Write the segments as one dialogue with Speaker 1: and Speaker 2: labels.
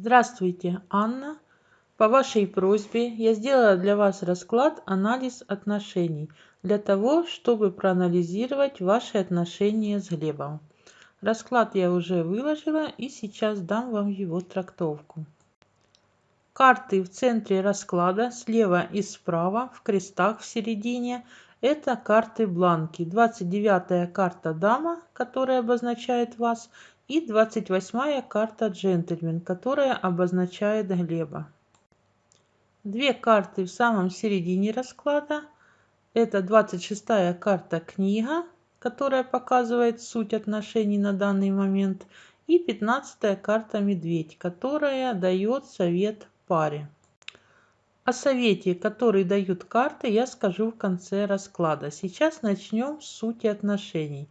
Speaker 1: Здравствуйте, Анна. По вашей просьбе я сделала для вас расклад «Анализ отношений» для того, чтобы проанализировать ваши отношения с Глебом. Расклад я уже выложила и сейчас дам вам его трактовку. Карты в центре расклада, слева и справа, в крестах в середине – это карты бланки. 29-я карта «Дама», которая обозначает вас, и 28 карта «Джентльмен», которая обозначает Глеба. Две карты в самом середине расклада. Это 26 карта «Книга», которая показывает суть отношений на данный момент, и 15 карта «Медведь», которая дает совет паре. О совете, который дают карты, я скажу в конце расклада. Сейчас начнем с сути отношений.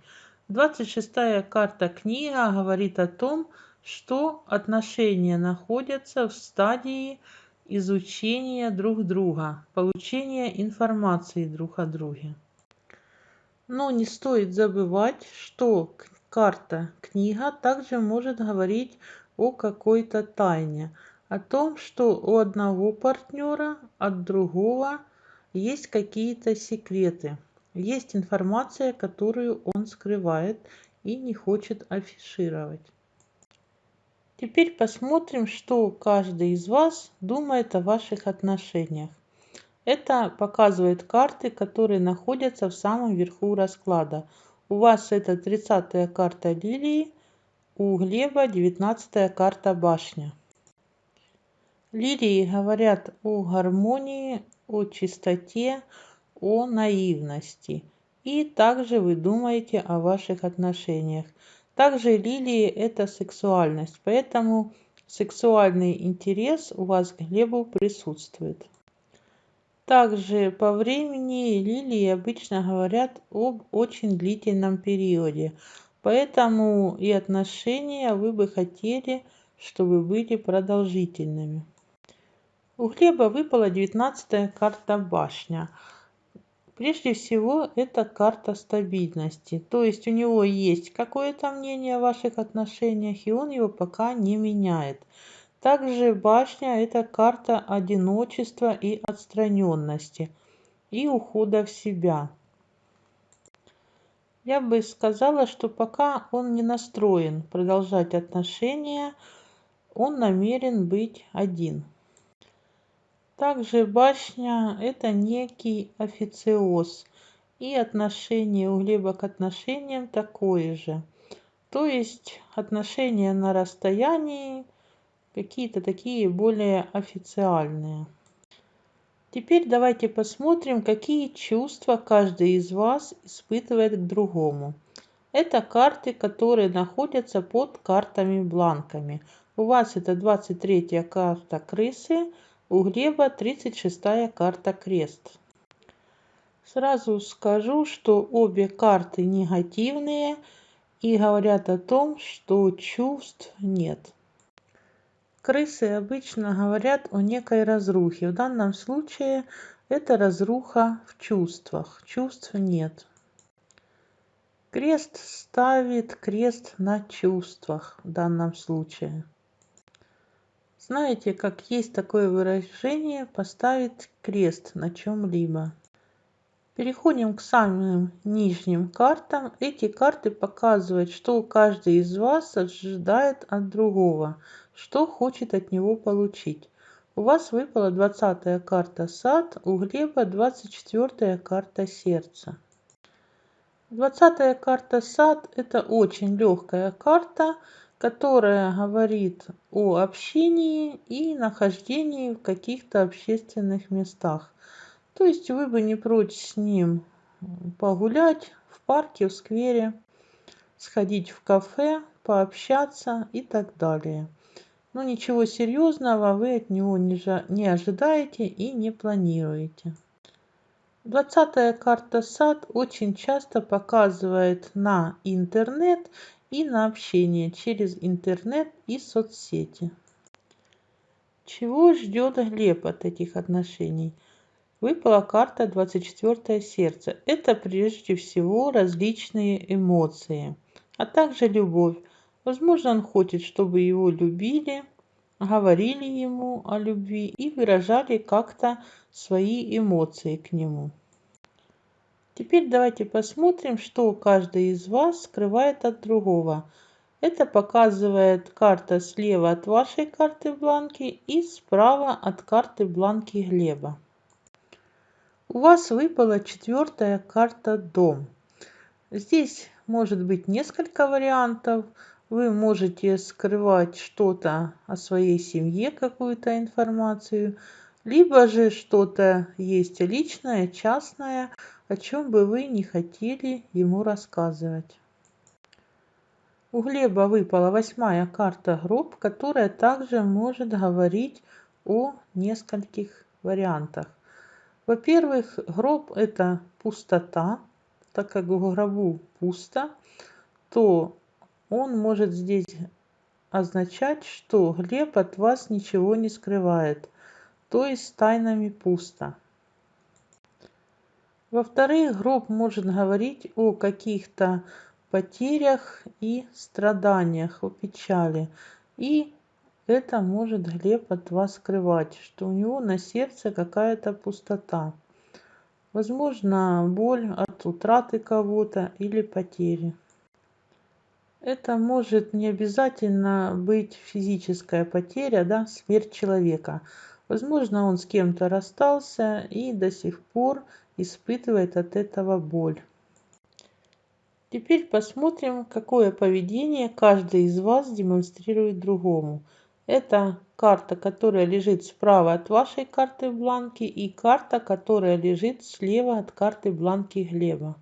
Speaker 1: 26 карта книга говорит о том, что отношения находятся в стадии изучения друг друга, получения информации друг о друге. Но не стоит забывать, что карта книга также может говорить о какой-то тайне, о том, что у одного партнера от другого есть какие-то секреты. Есть информация, которую он скрывает и не хочет афишировать. Теперь посмотрим, что каждый из вас думает о ваших отношениях. Это показывает карты, которые находятся в самом верху расклада. У вас это 30-я карта лилии, у Глеба 19-я карта башня. Лилии говорят о гармонии, о чистоте, о наивности. И также вы думаете о ваших отношениях. Также лилии – это сексуальность, поэтому сексуальный интерес у вас к Глебу присутствует. Также по времени лилии обычно говорят об очень длительном периоде, поэтому и отношения вы бы хотели, чтобы были продолжительными. У Глеба выпала девятнадцатая карта башня. Прежде всего, это карта стабильности. То есть у него есть какое-то мнение о ваших отношениях, и он его пока не меняет. Также башня – это карта одиночества и отстраненности, и ухода в себя. Я бы сказала, что пока он не настроен продолжать отношения, он намерен быть один. Также башня – это некий официоз, и отношение у Глеба к отношениям такое же. То есть отношения на расстоянии, какие-то такие более официальные. Теперь давайте посмотрим, какие чувства каждый из вас испытывает к другому. Это карты, которые находятся под картами-бланками. У вас это 23 карта крысы – у Глеба 36 карта крест. Сразу скажу, что обе карты негативные и говорят о том, что чувств нет. Крысы обычно говорят о некой разрухе. В данном случае это разруха в чувствах. Чувств нет. Крест ставит крест на чувствах в данном случае. Знаете, как есть такое выражение «поставить крест на чем-либо». Переходим к самым нижним картам. Эти карты показывают, что каждый из вас ожидает от другого, что хочет от него получить. У вас выпала 20 карта сад, у Глеба 24 карта сердце. 20 карта сад это очень легкая карта, которая говорит о общении и нахождении в каких-то общественных местах. То есть вы бы не прочь с ним погулять в парке, в сквере, сходить в кафе, пообщаться и так далее. Но ничего серьезного вы от него не, ожидаете и не планируете. Двадцатая карта сад очень часто показывает на интернет и на общение через интернет и соцсети. Чего ждет Глеб от этих отношений? Выпала карта 24 сердце. Это прежде всего различные эмоции, а также любовь. Возможно, он хочет, чтобы его любили, говорили ему о любви и выражали как-то свои эмоции к нему. Теперь давайте посмотрим, что каждый из вас скрывает от другого. Это показывает карта слева от вашей карты бланки и справа от карты бланки Глеба. У вас выпала четвертая карта «Дом». Здесь может быть несколько вариантов. Вы можете скрывать что-то о своей семье, какую-то информацию, либо же что-то есть личное, частное, о чем бы вы не хотели ему рассказывать. У Глеба выпала восьмая карта гроб, которая также может говорить о нескольких вариантах. Во-первых, гроб – это пустота, так как в гробу пусто, то он может здесь означать, что Глеб от вас ничего не скрывает, то есть тайнами пусто. Во-вторых, гроб может говорить о каких-то потерях и страданиях, о печали. И это может Глеб от вас скрывать, что у него на сердце какая-то пустота. Возможно, боль от утраты кого-то или потери. Это может не обязательно быть физическая потеря, да, смерть человека. Возможно, он с кем-то расстался и до сих пор испытывает от этого боль. Теперь посмотрим, какое поведение каждый из вас демонстрирует другому. Это карта, которая лежит справа от вашей карты бланки и карта, которая лежит слева от карты бланки Глеба.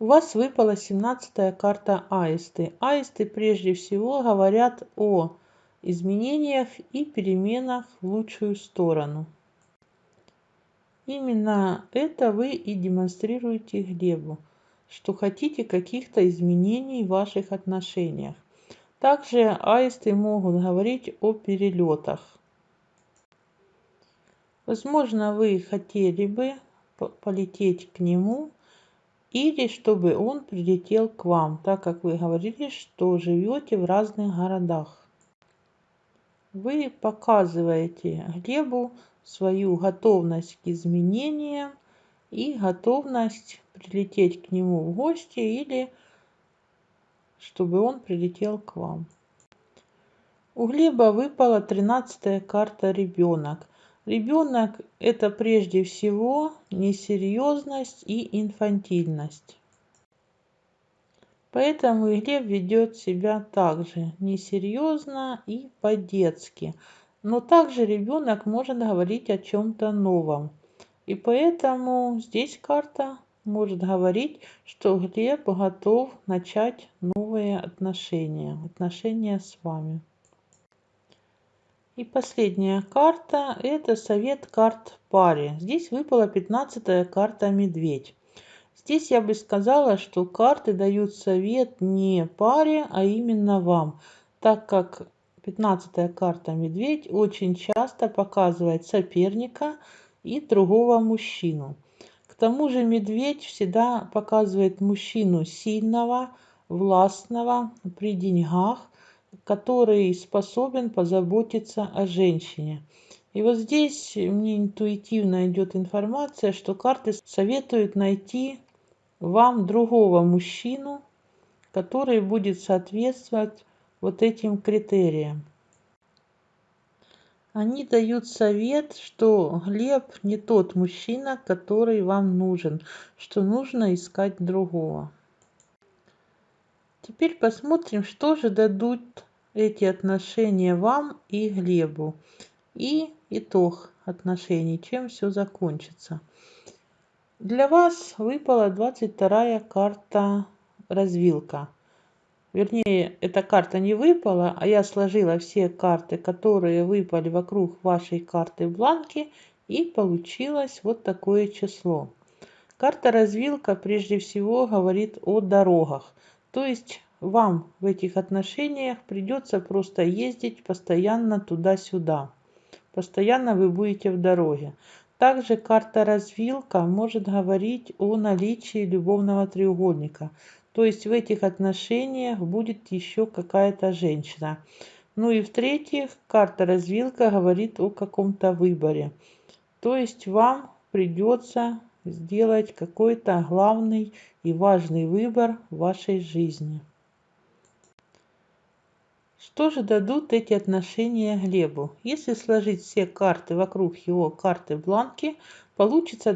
Speaker 1: У вас выпала 17 карта аисты. Аисты прежде всего говорят о изменениях и переменах в лучшую сторону. Именно это вы и демонстрируете Глебу, что хотите каких-то изменений в ваших отношениях. Также аисты могут говорить о перелетах. Возможно, вы хотели бы полететь к нему или чтобы он прилетел к вам, так как вы говорили, что живете в разных городах. Вы показываете Глебу свою готовность к изменениям и готовность прилететь к нему в гости или чтобы он прилетел к вам. У Глеба выпала тринадцатая карта «Ребенок». Ребенок – это прежде всего несерьезность и инфантильность. Поэтому Глеб ведет себя также несерьезно и по-детски. Но также ребенок может говорить о чем-то новом. И поэтому здесь карта может говорить, что Глеб готов начать новые отношения, отношения с вами. И последняя карта – это совет карт паре. Здесь выпала 15 карта «Медведь». Здесь я бы сказала, что карты дают совет не паре, а именно вам, так как 15 карта «Медведь» очень часто показывает соперника и другого мужчину – тому же медведь всегда показывает мужчину сильного, властного, при деньгах, который способен позаботиться о женщине. И вот здесь мне интуитивно идет информация, что карты советуют найти вам другого мужчину, который будет соответствовать вот этим критериям. Они дают совет, что Глеб не тот мужчина, который вам нужен, что нужно искать другого. Теперь посмотрим, что же дадут эти отношения вам и Глебу. И итог отношений, чем все закончится. Для вас выпала 22 карта развилка вернее, эта карта не выпала, а я сложила все карты, которые выпали вокруг вашей карты бланки, и получилось вот такое число. Карта развилка прежде всего говорит о дорогах. То есть вам в этих отношениях придется просто ездить постоянно туда-сюда. Постоянно вы будете в дороге. Также карта развилка может говорить о наличии любовного треугольника. То есть в этих отношениях будет еще какая-то женщина. Ну и в-третьих, карта развилка говорит о каком-то выборе. То есть вам придется сделать какой-то главный и важный выбор в вашей жизни. Что же дадут эти отношения Глебу? Если сложить все карты вокруг его карты бланки, получится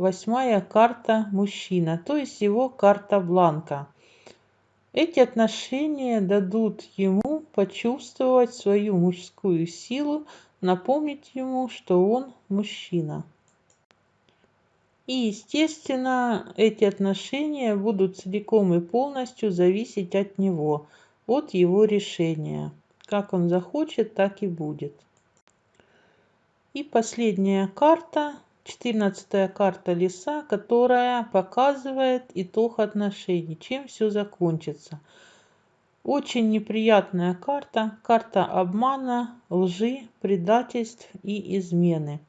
Speaker 1: 28 карта мужчина, то есть его карта бланка. Эти отношения дадут ему почувствовать свою мужскую силу, напомнить ему, что он мужчина. И, естественно, эти отношения будут целиком и полностью зависеть от него, от его решения. Как он захочет, так и будет. И последняя карта, четырнадцатая карта леса, которая показывает итог отношений, чем все закончится. Очень неприятная карта, карта обмана, лжи, предательств и измены.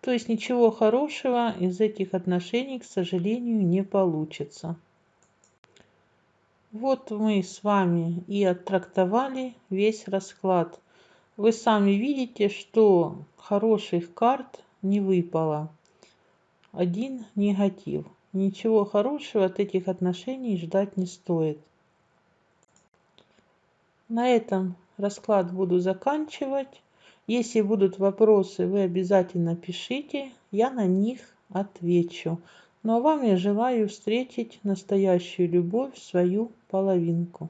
Speaker 1: То есть ничего хорошего из этих отношений, к сожалению, не получится. Вот мы с вами и оттрактовали весь расклад. Вы сами видите, что хороших карт не выпало. Один негатив. Ничего хорошего от этих отношений ждать не стоит. На этом расклад буду заканчивать. Если будут вопросы, вы обязательно пишите, я на них отвечу. Ну а вам я желаю встретить настоящую любовь, свою половинку.